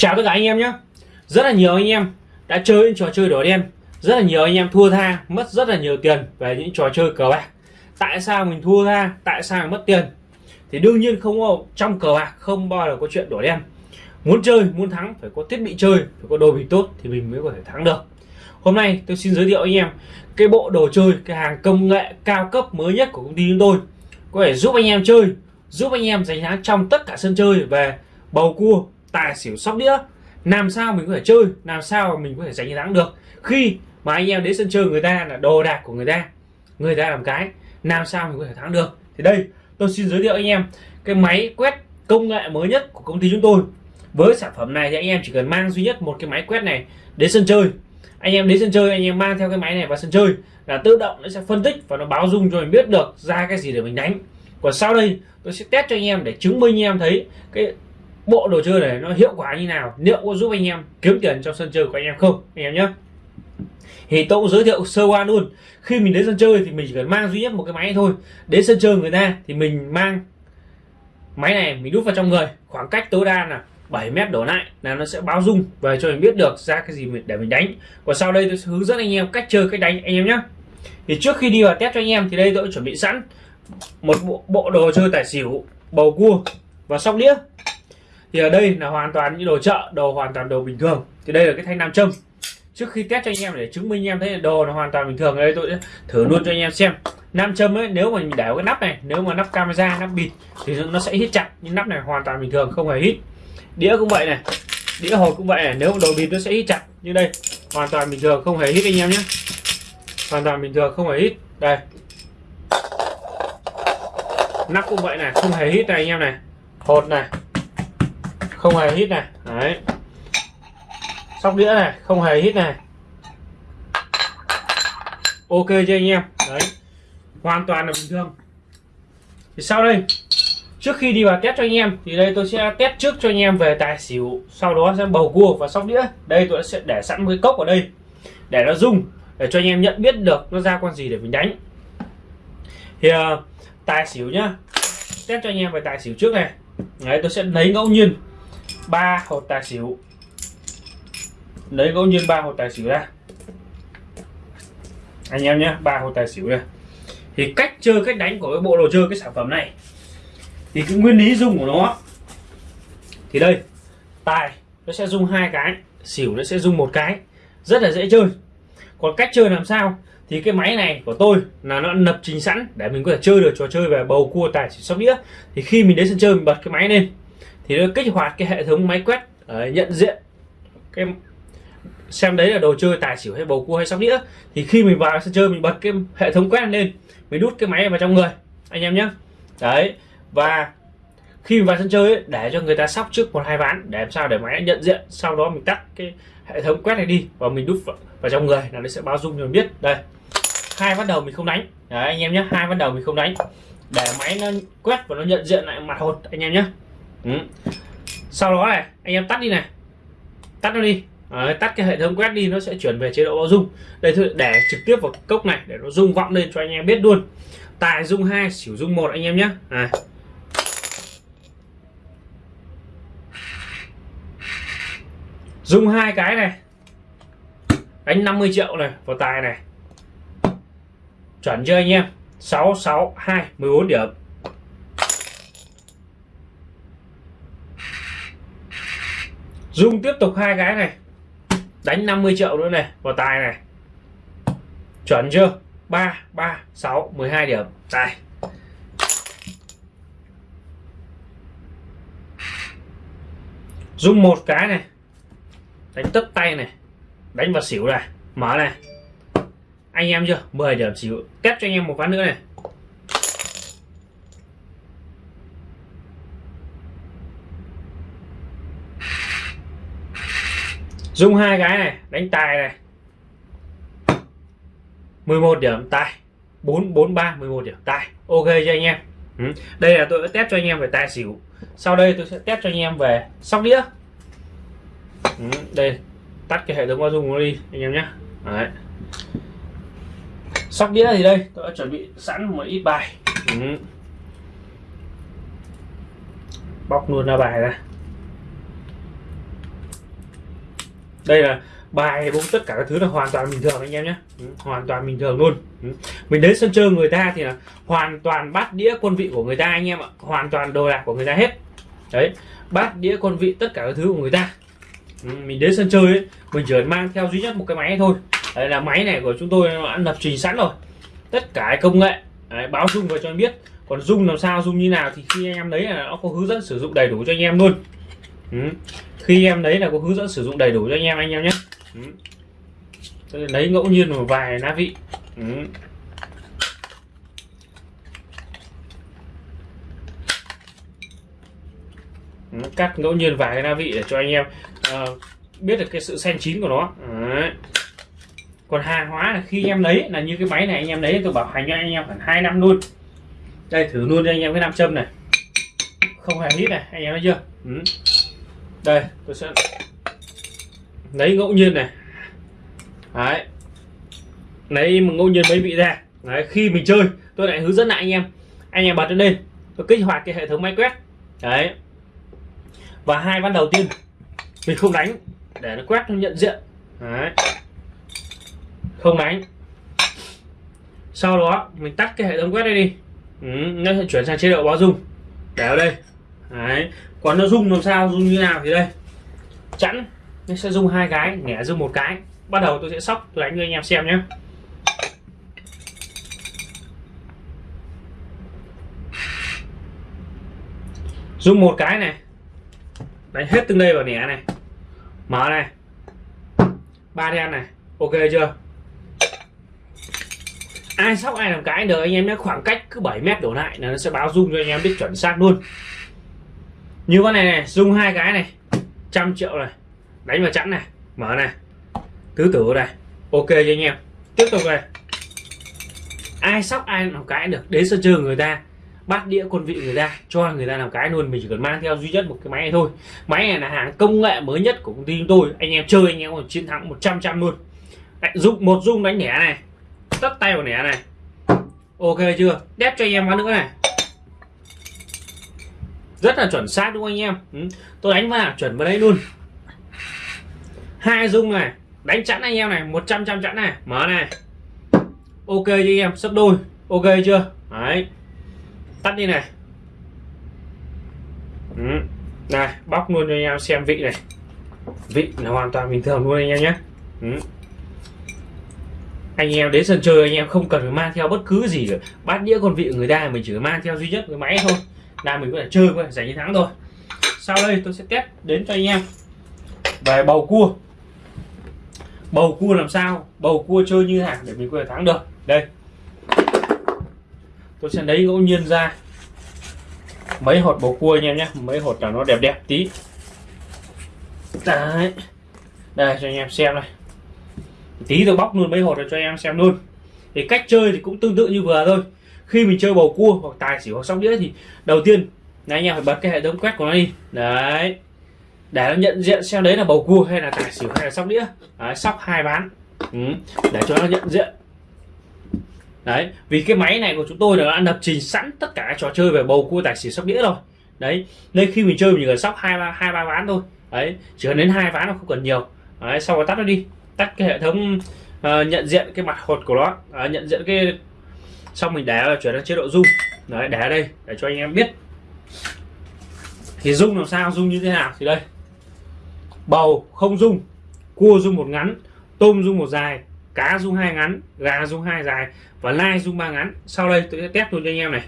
chào tất cả anh em nhé. Rất là nhiều anh em đã chơi những trò chơi đỏ đen. Rất là nhiều anh em thua tha, mất rất là nhiều tiền về những trò chơi cờ bạc. Tại sao mình thua tha? Tại sao mình mất tiền? Thì đương nhiên không có trong cờ bạc, không bao giờ có chuyện đỏ đen. Muốn chơi, muốn thắng, phải có thiết bị chơi, phải có đồ bị tốt thì mình mới có thể thắng được. Hôm nay tôi xin giới thiệu anh em cái bộ đồ chơi, cái hàng công nghệ cao cấp mới nhất của công ty chúng tôi. Có thể giúp anh em chơi, giúp anh em giành thắng trong tất cả sân chơi về bầu cua tài xỉu sóc đĩa. Làm sao mình có thể chơi, làm sao mà mình có thể giành thắng được? Khi mà anh em đến sân chơi người ta là đồ đạc của người ta người ta làm cái, làm sao mình có thể thắng được? Thì đây, tôi xin giới thiệu anh em cái máy quét công nghệ mới nhất của công ty chúng tôi. Với sản phẩm này thì anh em chỉ cần mang duy nhất một cái máy quét này đến sân chơi. Anh em đến sân chơi, anh em mang theo cái máy này vào sân chơi là tự động nó sẽ phân tích và nó báo dung cho mình biết được ra cái gì để mình đánh. Còn sau đây, tôi sẽ test cho anh em để chứng minh anh em thấy cái bộ đồ chơi này nó hiệu quả như nào? Liệu có giúp anh em kiếm tiền trong sân chơi của anh em không? Anh em nhé. Thì tôi cũng giới thiệu sơ qua luôn. Khi mình đến sân chơi thì mình chỉ cần mang duy nhất một cái máy thôi. Đến sân chơi người ta thì mình mang máy này mình đút vào trong người. Khoảng cách tối đa là 7 mét đổ lại là nó sẽ báo dung về cho mình biết được ra cái gì để mình đánh. Và sau đây tôi sẽ hướng dẫn anh em cách chơi cách đánh anh em nhé. Thì trước khi đi vào test cho anh em thì đây tôi chuẩn bị sẵn một bộ, bộ đồ chơi tài xỉu bầu cua và sóc đĩa thì ở đây là hoàn toàn những đồ chợ, đồ hoàn toàn đồ bình thường. Thì đây là cái thanh nam châm. Trước khi test cho anh em để chứng minh anh em thấy đồ là hoàn toàn bình thường đây tôi thử luôn cho anh em xem. Nam châm ấy, nếu mà mình để cái nắp này, nếu mà nắp camera, nắp bịt thì nó sẽ hít chặt. Nhưng nắp này hoàn toàn bình thường, không hề hít. Đĩa cũng vậy này. Đĩa hộp cũng vậy này. Nếu đồ bịt nó sẽ hít chặt. Như đây, hoàn toàn bình thường, không hề hít anh em nhé. Hoàn toàn bình thường, không hề hít. Đây. Nắp cũng vậy này, không hề hít này anh em này. Hột này không hề hít này. Đấy. Sóc đĩa này không hề hít này. Ok cho anh em? Đấy. Hoàn toàn là bình thường. Thì sau đây trước khi đi vào test cho anh em thì đây tôi sẽ test trước cho anh em về tài xỉu. Sau đó sẽ bầu cua và sóc đĩa. Đây tôi sẽ để sẵn một cái cốc ở đây để nó rung để cho anh em nhận biết được nó ra con gì để mình đánh. Thì uh, tài xỉu nhá. Test cho anh em về tài xỉu trước này. Đấy tôi sẽ lấy ngẫu nhiên ba hột tài xỉu. Lấy ngẫu nhiên ba hột tài xỉu ra anh em nhé, ba hột tài xỉu này thì cách chơi, cách đánh của cái bộ đồ chơi, cái sản phẩm này, thì cái nguyên lý dùng của nó, thì đây, tài, nó sẽ dùng hai cái, xỉu nó sẽ dùng một cái, rất là dễ chơi. Còn cách chơi làm sao? Thì cái máy này của tôi là nó lập trình sẵn để mình có thể chơi được, trò chơi về bầu cua, tài xỉu, sóc đĩa. Thì khi mình đến sân chơi, mình bật cái máy lên thì nó kích hoạt cái hệ thống máy quét uh, nhận diện. Cái xem đấy là đồ chơi tài xỉu hay bầu cua hay sóc đĩa. Thì khi mình vào sân chơi mình bật cái hệ thống quét lên mình đút cái máy vào trong người anh em nhé đấy và khi mình vào sân chơi ấy, để cho người ta sóc trước một hai ván để làm sao để máy nhận diện sau đó mình tắt cái hệ thống quét này đi và mình đút vào, vào trong người là nó sẽ báo dung cho mình biết. Đây hai bắt đầu mình không đánh. Đấy anh em nhé hai bắt đầu mình không đánh. Để máy nó quét và nó nhận diện lại mặt hột anh em nhé ừ. sau đó này anh em tắt đi này. Tắt nó đi. Đấy, tắt cái hệ thống quét đi nó sẽ chuyển về chế độ báo dung. Đây thôi để trực tiếp vào cốc này để nó rung vọng lên cho anh em biết luôn. Tài dung hai xỉu dung một anh em nhé. À. dung hai cái này. Đánh 50 triệu này vào tài này. Chuẩn chưa anh em? 662 14 điểm. Dung tiếp tục hai cái này. Đánh 50 triệu nữa này, vào tài này. Chuẩn chưa? 3 3 6 12 điểm. Tài. Dung một cái này. Đánh tất tay này. Đánh vào xỉu này. Mở này. Anh em chưa? 10 điểm xỉu. Test cho anh em một ván nữa này. Dùng hai cái này, đánh tài này 11 điểm, tài 4 4 3 11 điểm, tài ok cho anh em ừ. đây là tôi đã test cho anh em về tài xỉu sau đây tôi sẽ test cho anh em về sóc đĩa ừ. đây, tắt cái hệ thống bao dung nó đi, anh em nhé Đấy. sóc đĩa thì đây, tôi đã chuẩn bị sẵn một ít bài ừ. bóc luôn ra bài ra đây là bài bốn tất cả các thứ là hoàn toàn bình thường anh em nhé. Ừ, hoàn toàn bình thường luôn. Ừ. Mình đến sân chơi người ta thì là hoàn toàn bát đĩa quân vị của người ta anh em ạ. Hoàn toàn đồ đạc của người ta hết. Đấy bát đĩa quân vị tất cả các thứ của người ta. Ừ, mình đến sân chơi ấy, mình chỉ mang theo duy nhất một cái máy thôi. Đấy là máy này của chúng tôi đã lập trình sẵn rồi. Tất cả công nghệ đấy, báo dung vào cho anh biết. Còn dung làm sao dung như nào thì khi anh em lấy là nó có hướng dẫn sử dụng đầy đủ cho anh em luôn ừ. khi em lấy là có hướng dẫn sử dụng đầy đủ cho anh em anh em nhé ừ. lấy ngẫu nhiên một vài lá vị ừ. ừ. cắt ngẫu nhiên vài cái la vị để cho anh em uh, biết được cái sự xanh chín của nó Đấy. còn hàng hóa là khi em lấy là như cái máy này anh em lấy tôi bảo hành cho anh em khoảng hai năm luôn đây thử luôn cho anh em cái nam châm này không hề hít này anh em thấy chưa ừ đây tôi sẽ lấy ngẫu nhiên này. Đấy. Lấy ngẫu nhiên mấy vị ra. Đấy khi mình chơi tôi lại hướng dẫn lại anh em. Anh em bật lên. Đây tôi kích hoạt cái hệ thống máy quét đấy. Và hai ván đầu tiên mình không đánh để nó quét nó nhận diện. Đấy. Không đánh. Sau đó mình tắt cái hệ thống quét đây đi. Ừ, nó sẽ chuyển sang chế độ báo dung. Để ở đây đấy, còn nó rung làm sao, rung như nào thì đây. Chẵn, nó sẽ rung hai cái nhẹ rung một cái. Bắt đầu tôi sẽ sóc, tôi đánh cho anh em xem nhé. Rung một cái này. Đánh hết từng đây vào nhẹ này. Mở này. Ba đen này. Ok chưa? Ai sóc ai làm cái được anh em nhé. Khoảng cách cứ 7 mét đổ lại là nó sẽ báo rung cho anh em biết chuẩn xác luôn như con này này rung hai cái này. Trăm triệu này. Đánh vào chẵn này. Mở này. Tứ tử này ok cho anh em. Tiếp tục này ai sóc ai làm cái được. Đến sân chơi người ta bắt đĩa quân vị người ta cho người ta làm cái luôn. Mình chỉ cần mang theo duy nhất một cái máy này thôi. Máy này là hàng công nghệ mới nhất của công ty chúng tôi. Anh em chơi anh em còn chiến thắng 100 trăm luôn. Đấy, dùng một dung đánh nẻ này. Tất tay vào nẻ này. Ok chưa? Đép cho anh em vào nữa này rất là chuẩn xác đúng không anh em? Ừ. tôi đánh vào, chuẩn vào đấy luôn. Hai dung này, đánh chẵn anh em này 100 trăm chẵn này, mở này. Ok cho anh em, sấp đôi, ok chưa? Đấy. Tắt đi này. Ừ. này, bóc luôn cho anh em xem vị này. Vị là hoàn toàn bình thường luôn anh em nhé. Ừ. anh em đến sân chơi, anh em không cần phải mang theo bất cứ gì cả. Bát đĩa con vị của người ta mình chỉ mang theo duy nhất cái máy thôi là mình có thể chơi, có thể giành chiến thắng thôi. Sau đây tôi sẽ test đến cho anh em. Về bầu cua. Bầu cua làm sao? Bầu cua chơi như thế nào để mình có thể thắng được? Đây. Tôi sẽ lấy ngẫu nhiên ra. Mấy hột bầu cua anh em nhé. Mấy hột là nó đẹp đẹp tí. Đấy. Đây, cho anh em xem này. Tí tôi bóc luôn mấy hột cho anh em xem luôn. Thì cách chơi thì cũng tương tự như vừa thôi khi mình chơi bầu cua hoặc tài xỉu hoặc sóc đĩa thì đầu tiên là anh em phải bật cái hệ thống quét của nó đi. Đấy. Để nó nhận diện xem đấy là bầu cua hay là tài xỉu hay là sóc đĩa. Đấy, sóc hai ván. Ừ. để cho nó nhận diện. Đấy vì cái máy này của chúng tôi đã lập trình sẵn tất cả các trò chơi về bầu cua tài xỉu sóc đĩa rồi. Đấy nên khi mình chơi mình chỉ cần sóc hai ba hai ba ván thôi. Đấy chỉ cần đến hai ván nó không cần nhiều. Đấy sau đó tắt nó đi. Tắt cái hệ thống uh, nhận diện cái mặt hột của nó. Uh, nhận diện cái xong mình để chuyển sang chế độ rung. Đấy để đây, để cho anh em biết. Thì rung làm sao, rung như thế nào? Thì đây. Bầu không rung, cua rung một ngắn, tôm rung một dài, cá rung hai ngắn, gà rung hai dài và lai rung ba ngắn. Sau đây tôi sẽ test luôn cho anh em này.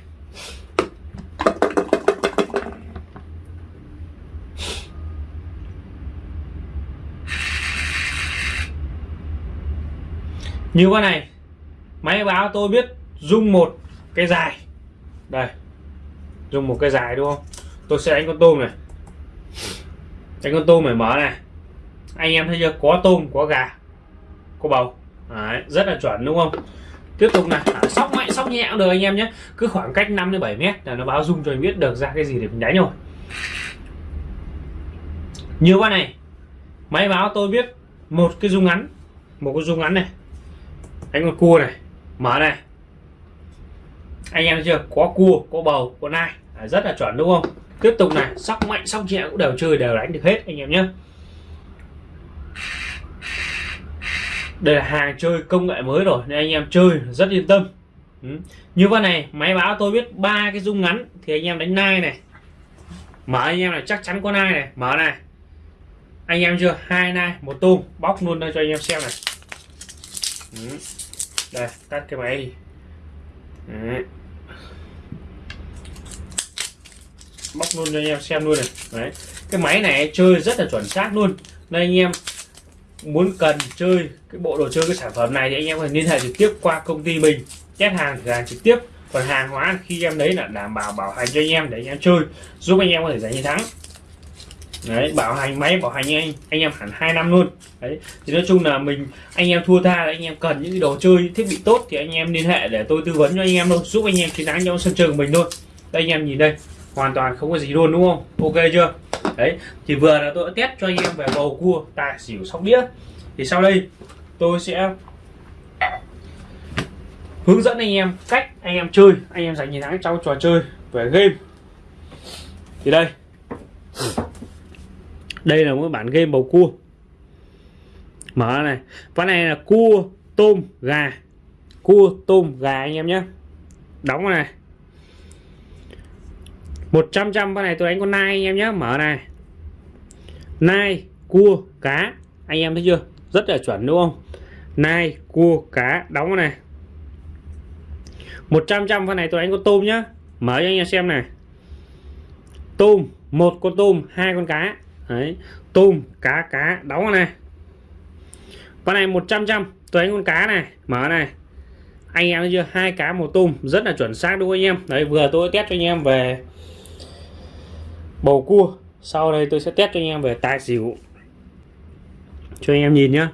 Như con này, máy báo tôi biết dung một cái dài. Đây. Dùng một cái dài đúng không? Tôi sẽ đánh con tôm này. Đánh con tôm này mở này. Anh em thấy chưa? Có tôm có gà có bầu. Đấy, rất là chuẩn đúng không? Tiếp tục này. À, sóc mạnh sóc nhẹ cũng được anh em nhé. Cứ khoảng cách 5 đến 7 mét là nó báo dung cho mình biết được ra cái gì để mình đánh rồi. Như con này máy báo tôi biết một cái dung ngắn một cái dung ngắn này. Đánh con cua này. Mở này anh em chưa? Có cua có bầu có nai. À, rất là chuẩn đúng không? Tiếp tục này sóc mạnh sóc nhẹ cũng đều chơi đều đánh được hết anh em nhé. Đây là hàng chơi công nghệ mới rồi nên anh em chơi rất yên tâm. Ừ. như con này máy báo tôi biết ba cái dung ngắn thì anh em đánh nai này. Mở anh em là chắc chắn có nai này. Mở này. Anh em chưa? Hai nai một tôm. Bóc luôn đây cho anh em xem này. Ừ. đây tắt cái máy đi. Đấy. Móc luôn cho anh em xem luôn này đấy cái máy này chơi rất là chuẩn xác luôn nên anh em muốn cần chơi cái bộ đồ chơi cái sản phẩm này thì anh em phải liên hệ trực tiếp qua công ty mình test hàng thử hàng trực tiếp còn hàng hóa khi em đấy là đảm bảo bảo hành cho anh em để anh em chơi giúp anh em có thể giành chiến thắng đấy bảo hành máy bảo hành anh anh em hẳn hai năm luôn đấy thì nói chung là mình anh em thua tha là anh em cần những đồ chơi thiết bị tốt thì anh em liên hệ để tôi tư vấn cho anh em luôn, giúp anh em chiến thắng trong sân chơi của mình thôi đây anh em nhìn đây hoàn toàn không có gì luôn, đúng không? Ok chưa? Đấy, thì vừa là tôi đã test cho anh em về bầu cua, tài xỉu sóc đĩa. Thì sau đây, tôi sẽ hướng dẫn anh em cách anh em chơi, anh em giành chiến thắng trong trò chơi về game. Thì đây. Đây là một bản game bầu cua. Mở này. Ván này là cua, tôm, gà. Cua, tôm, gà anh em nhé. Đóng này. 100 trăm con này tôi đánh con nai anh em nhé mở này. Nai, cua, cá. Anh em thấy chưa? Rất là chuẩn đúng không? Nai, cua, cá. Đóng con này. 100 trăm con này tôi đánh con tôm nhá. Mở cho anh em xem này. Tôm, một con tôm, hai con cá. Đấy. Tôm, cá cá. Đóng con này. Con này 100 trăm, tôi đánh con cá này. Mở này. Anh em thấy chưa? Hai cá, một tôm. Rất là chuẩn xác đúng không anh em? Đấy, vừa tôi test cho anh em về bầu cua. Sau đây tôi sẽ test cho anh em về tài xỉu. Cho anh em nhìn nhá.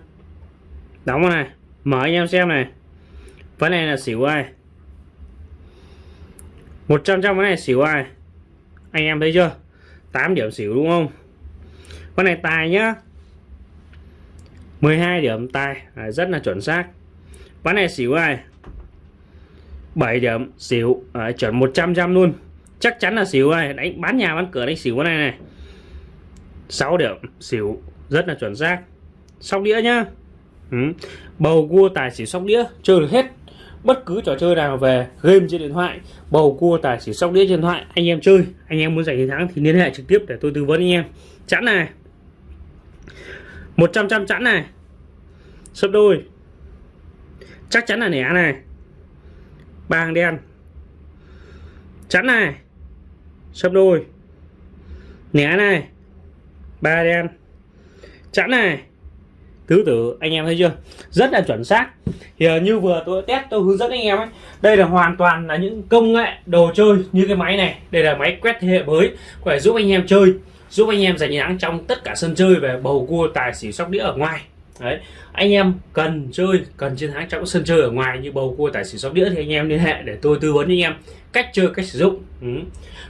Đóng này. Mở anh em xem này. Vấn này là xỉu ai? 100 trăm cái này xỉu ai? Anh em thấy chưa? 8 điểm xỉu đúng không? Con này tài nhá. 12 điểm tài. À, rất là chuẩn xác. Ván này xỉu ai? 7 điểm xỉu. À, chuẩn 100 trăm luôn chắc chắn là xỉu này đánh, bán nhà, bán cửa đánh xỉu cái này này. 6 điểm. Xỉu rất là chuẩn xác. Sóc đĩa nhá. Ừ. bầu cua tài xỉu sóc đĩa, chơi được hết. Bất cứ trò chơi nào về, game trên điện thoại, bầu cua tài xỉu sóc đĩa trên điện thoại, anh em chơi. Anh em muốn giành chiến thắng thì liên hệ trực tiếp để tôi tư vấn anh em. Chẵn này. 100 trăm chẵn này. Sấp đôi. Chắc chắn là nẻ này. Ba hàng đen. Chẵn này sấp đôi. Nẻ này. Ba đen. Chẵn này. Tứ tử, anh em thấy chưa? Rất là chuẩn xác. Thì ờ, như vừa tôi test, tôi hướng dẫn anh em ấy, đây là hoàn toàn là những công nghệ đồ chơi như cái máy này. Đây là máy quét thế hệ mới, có thể giúp anh em chơi, giúp anh em giành thắng trong tất cả sân chơi về bầu cua, tài xỉu, sóc đĩa ở ngoài đấy anh em cần chơi, cần chiến thắng trong sân chơi ở ngoài như bầu cua, tài xỉu sóc đĩa thì anh em liên hệ để tôi tư vấn anh em cách chơi, cách sử dụng ừ.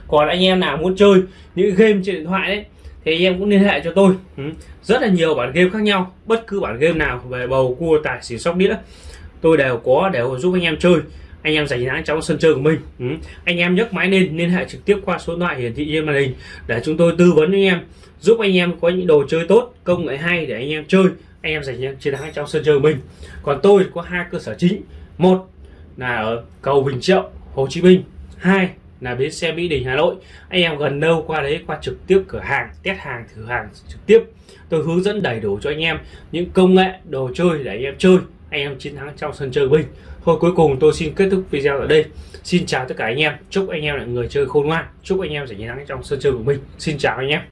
còn anh em nào muốn chơi những game trên điện thoại đấy, thì anh em cũng liên hệ cho tôi ừ. rất là nhiều bản game khác nhau, bất cứ bản game nào về bầu cua, tài xỉu sóc đĩa, tôi đều có để giúp anh em chơi anh em giành thắng trong sân chơi của mình ừ. anh em nhấc máy lên, liên hệ trực tiếp qua số điện thoại hiển thị trên màn hình để chúng tôi tư vấn anh em, giúp anh em có những đồ chơi tốt, công nghệ hay để anh em chơi anh em giành chiến thắng trong sân chơi của mình. Còn tôi có hai cơ sở chính. Một là ở cầu Bình Triệu, Hồ Chí Minh. Hai là bến xe Mỹ Đình, Hà Nội. Anh em gần đâu qua đấy, qua trực tiếp cửa hàng, test hàng, thử hàng trực tiếp. Tôi hướng dẫn đầy đủ cho anh em những công nghệ, đồ chơi để anh em chơi. Anh em chiến thắng trong sân chơi của mình. Thôi cuối cùng tôi xin kết thúc video ở đây. Xin chào tất cả anh em. Chúc anh em là người chơi khôn ngoan. Chúc anh em sẽ chiến thắng trong sân chơi của mình. Xin chào anh em.